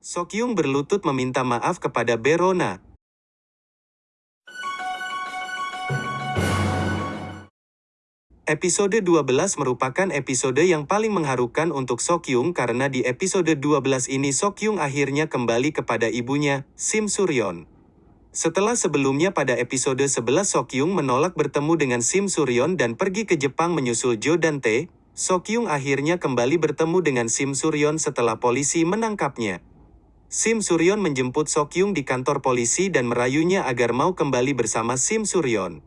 Sokyung berlutut meminta maaf kepada Berona. Episode 12 merupakan episode yang paling mengharukan untuk Sokyung karena di episode 12 ini Sokyung akhirnya kembali kepada ibunya, Sim Suryon. Setelah sebelumnya pada episode 11 Sokyung menolak bertemu dengan Sim Suryon dan pergi ke Jepang menyusul Jo dan Tae, Sokyung akhirnya kembali bertemu dengan Sim Suryon setelah polisi menangkapnya. Sim Suryon menjemput Sokyung di kantor polisi dan merayunya agar mau kembali bersama Sim Suryon.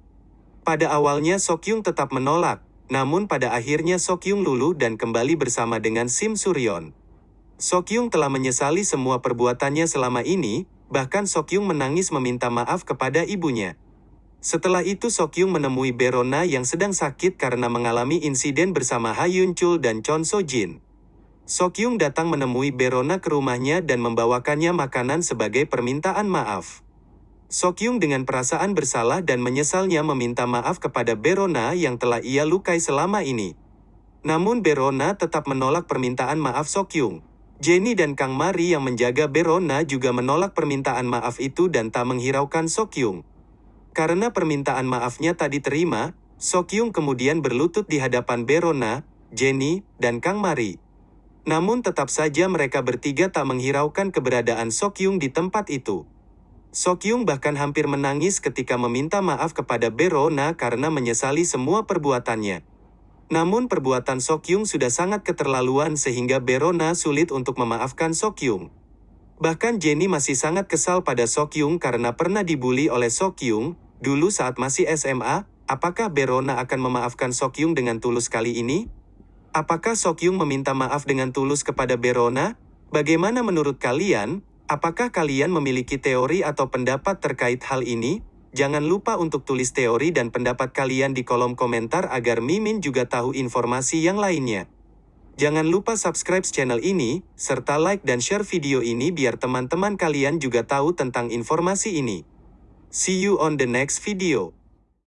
Pada awalnya Sokyung tetap menolak, namun pada akhirnya Sokyung luluh dan kembali bersama dengan Sim Suryon. Sokyung telah menyesali semua perbuatannya selama ini, bahkan Sokyung menangis meminta maaf kepada ibunya. Setelah itu Sokyung menemui Berona yang sedang sakit karena mengalami insiden bersama Ha Yun Chul dan Chon So Jin. Sokyung datang menemui Berona ke rumahnya dan membawakannya makanan sebagai permintaan maaf. Sokyung dengan perasaan bersalah dan menyesalnya meminta maaf kepada Berona yang telah ia lukai selama ini. Namun Berona tetap menolak permintaan maaf Sokyung. Jenny dan Kang Mari yang menjaga Berona juga menolak permintaan maaf itu dan tak menghiraukan Sokyung. Karena permintaan maafnya tak diterima, Sokyung kemudian berlutut di hadapan Berona, Jenny, dan Kang Mari. Namun tetap saja mereka bertiga tak menghiraukan keberadaan Sokyung di tempat itu. Sokyung bahkan hampir menangis ketika meminta maaf kepada Berona karena menyesali semua perbuatannya. Namun perbuatan Sokyung sudah sangat keterlaluan sehingga Berona sulit untuk memaafkan Sokyung. Bahkan Jenny masih sangat kesal pada Sokyung karena pernah dibully oleh Sokyung, dulu saat masih SMA, apakah Berona akan memaafkan Sokyung dengan tulus kali ini? Apakah Sokyung meminta maaf dengan tulus kepada Berona? Bagaimana menurut kalian? Apakah kalian memiliki teori atau pendapat terkait hal ini? Jangan lupa untuk tulis teori dan pendapat kalian di kolom komentar agar Mimin juga tahu informasi yang lainnya. Jangan lupa subscribe channel ini, serta like dan share video ini biar teman-teman kalian juga tahu tentang informasi ini. See you on the next video.